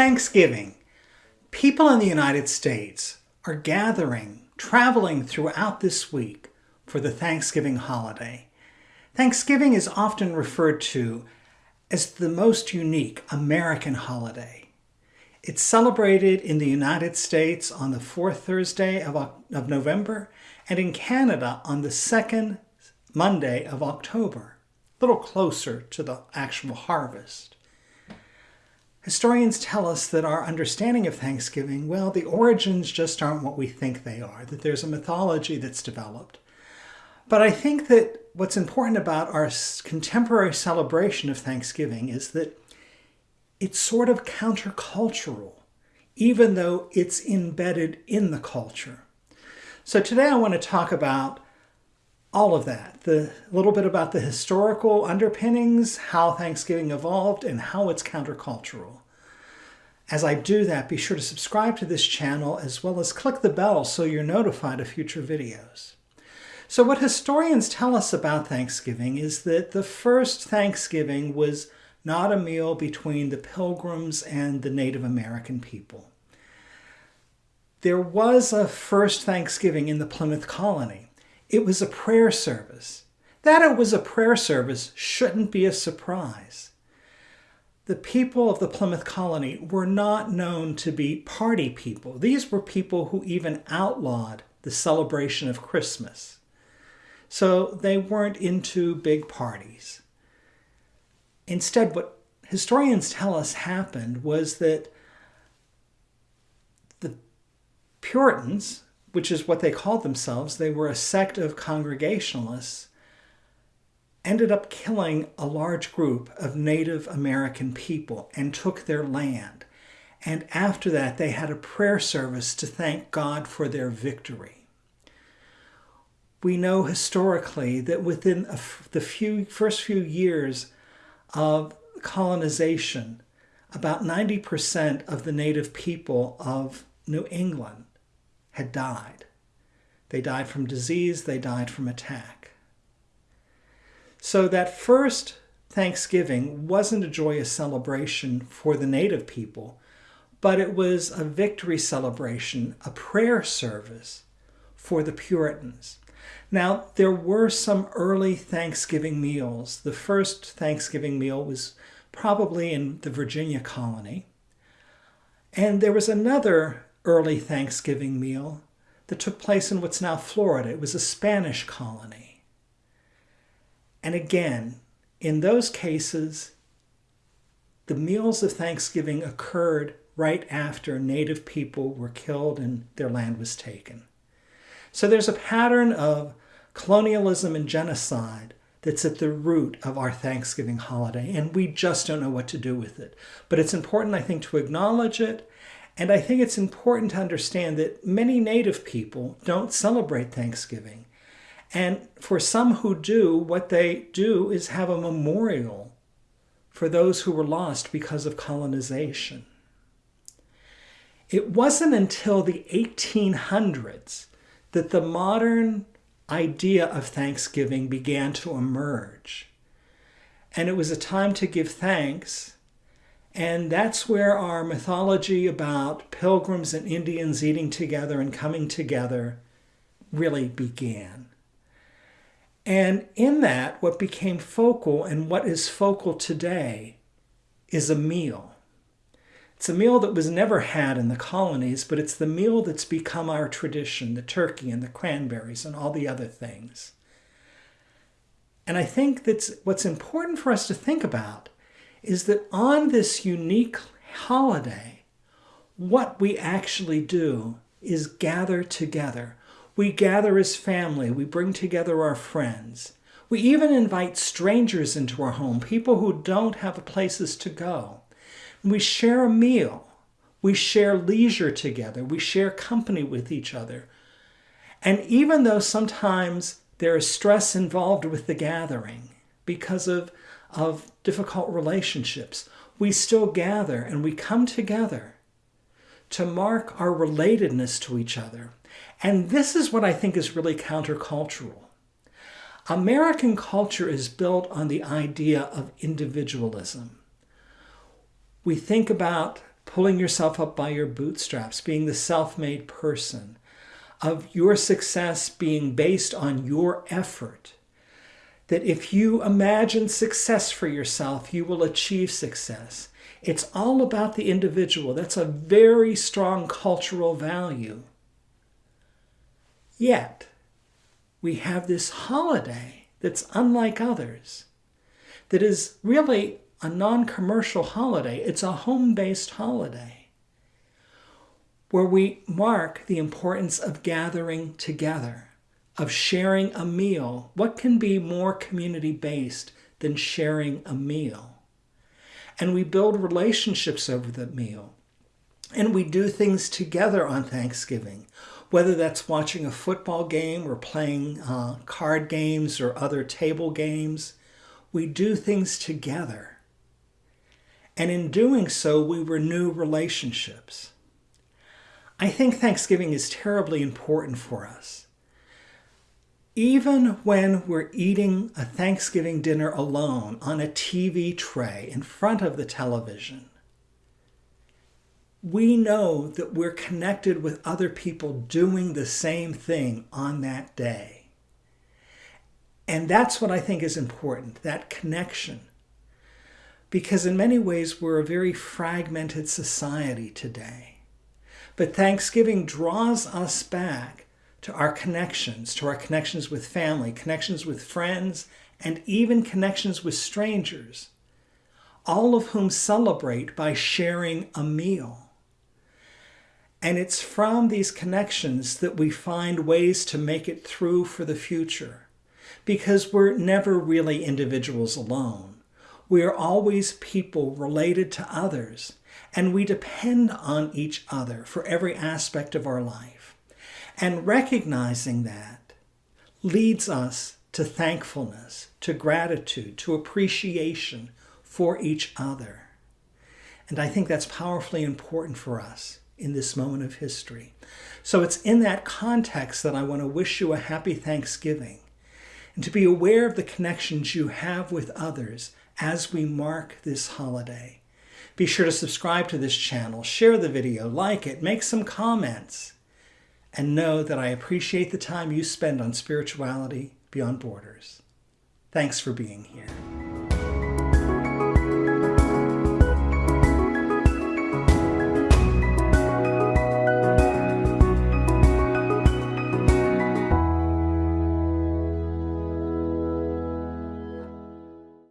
Thanksgiving. People in the United States are gathering, traveling throughout this week for the Thanksgiving holiday. Thanksgiving is often referred to as the most unique American holiday. It's celebrated in the United States on the fourth Thursday of, of November and in Canada on the second Monday of October, a little closer to the actual harvest. Historians tell us that our understanding of Thanksgiving, well, the origins just aren't what we think they are, that there's a mythology that's developed. But I think that what's important about our contemporary celebration of Thanksgiving is that it's sort of countercultural, even though it's embedded in the culture. So today I want to talk about all of that, the little bit about the historical underpinnings, how Thanksgiving evolved, and how it's countercultural. As I do that, be sure to subscribe to this channel as well as click the bell so you're notified of future videos. So what historians tell us about Thanksgiving is that the first Thanksgiving was not a meal between the Pilgrims and the Native American people. There was a first Thanksgiving in the Plymouth colony. It was a prayer service. That it was a prayer service shouldn't be a surprise. The people of the Plymouth colony were not known to be party people. These were people who even outlawed the celebration of Christmas. So they weren't into big parties. Instead, what historians tell us happened was that the Puritans, which is what they called themselves, they were a sect of Congregationalists, ended up killing a large group of Native American people and took their land. And after that, they had a prayer service to thank God for their victory. We know historically that within the few, first few years of colonization, about 90% of the native people of New England had died. They died from disease, they died from attack. So that first Thanksgiving wasn't a joyous celebration for the native people, but it was a victory celebration, a prayer service for the Puritans. Now, there were some early Thanksgiving meals. The first Thanksgiving meal was probably in the Virginia colony. And there was another early Thanksgiving meal that took place in what's now Florida. It was a Spanish colony. And again, in those cases, the meals of Thanksgiving occurred right after native people were killed and their land was taken. So there's a pattern of colonialism and genocide that's at the root of our Thanksgiving holiday, and we just don't know what to do with it. But it's important, I think, to acknowledge it and I think it's important to understand that many Native people don't celebrate Thanksgiving. And for some who do, what they do is have a memorial for those who were lost because of colonization. It wasn't until the 1800s that the modern idea of Thanksgiving began to emerge. And it was a time to give thanks and that's where our mythology about pilgrims and Indians eating together and coming together really began. And in that, what became focal and what is focal today is a meal. It's a meal that was never had in the colonies, but it's the meal that's become our tradition the turkey and the cranberries and all the other things. And I think that's what's important for us to think about is that on this unique holiday, what we actually do is gather together. We gather as family, we bring together our friends. We even invite strangers into our home, people who don't have places to go. We share a meal. We share leisure together. We share company with each other. And even though sometimes there is stress involved with the gathering because of of difficult relationships, we still gather and we come together to mark our relatedness to each other. And this is what I think is really countercultural. American culture is built on the idea of individualism. We think about pulling yourself up by your bootstraps, being the self-made person, of your success being based on your effort. That if you imagine success for yourself, you will achieve success. It's all about the individual. That's a very strong cultural value. Yet, we have this holiday that's unlike others, that is really a non-commercial holiday. It's a home-based holiday where we mark the importance of gathering together, of sharing a meal. What can be more community-based than sharing a meal? And we build relationships over the meal. And we do things together on Thanksgiving, whether that's watching a football game or playing uh, card games or other table games. We do things together. And in doing so, we renew relationships. I think Thanksgiving is terribly important for us. Even when we're eating a Thanksgiving dinner alone on a TV tray in front of the television, we know that we're connected with other people doing the same thing on that day. And that's what I think is important, that connection because in many ways we're a very fragmented society today. But Thanksgiving draws us back to our connections, to our connections with family, connections with friends, and even connections with strangers, all of whom celebrate by sharing a meal. And it's from these connections that we find ways to make it through for the future, because we're never really individuals alone. We are always people related to others, and we depend on each other for every aspect of our life. And recognizing that leads us to thankfulness, to gratitude, to appreciation for each other. And I think that's powerfully important for us in this moment of history. So it's in that context that I want to wish you a happy Thanksgiving and to be aware of the connections you have with others as we mark this holiday. Be sure to subscribe to this channel, share the video, like it, make some comments, and know that I appreciate the time you spend on spirituality beyond borders. Thanks for being here.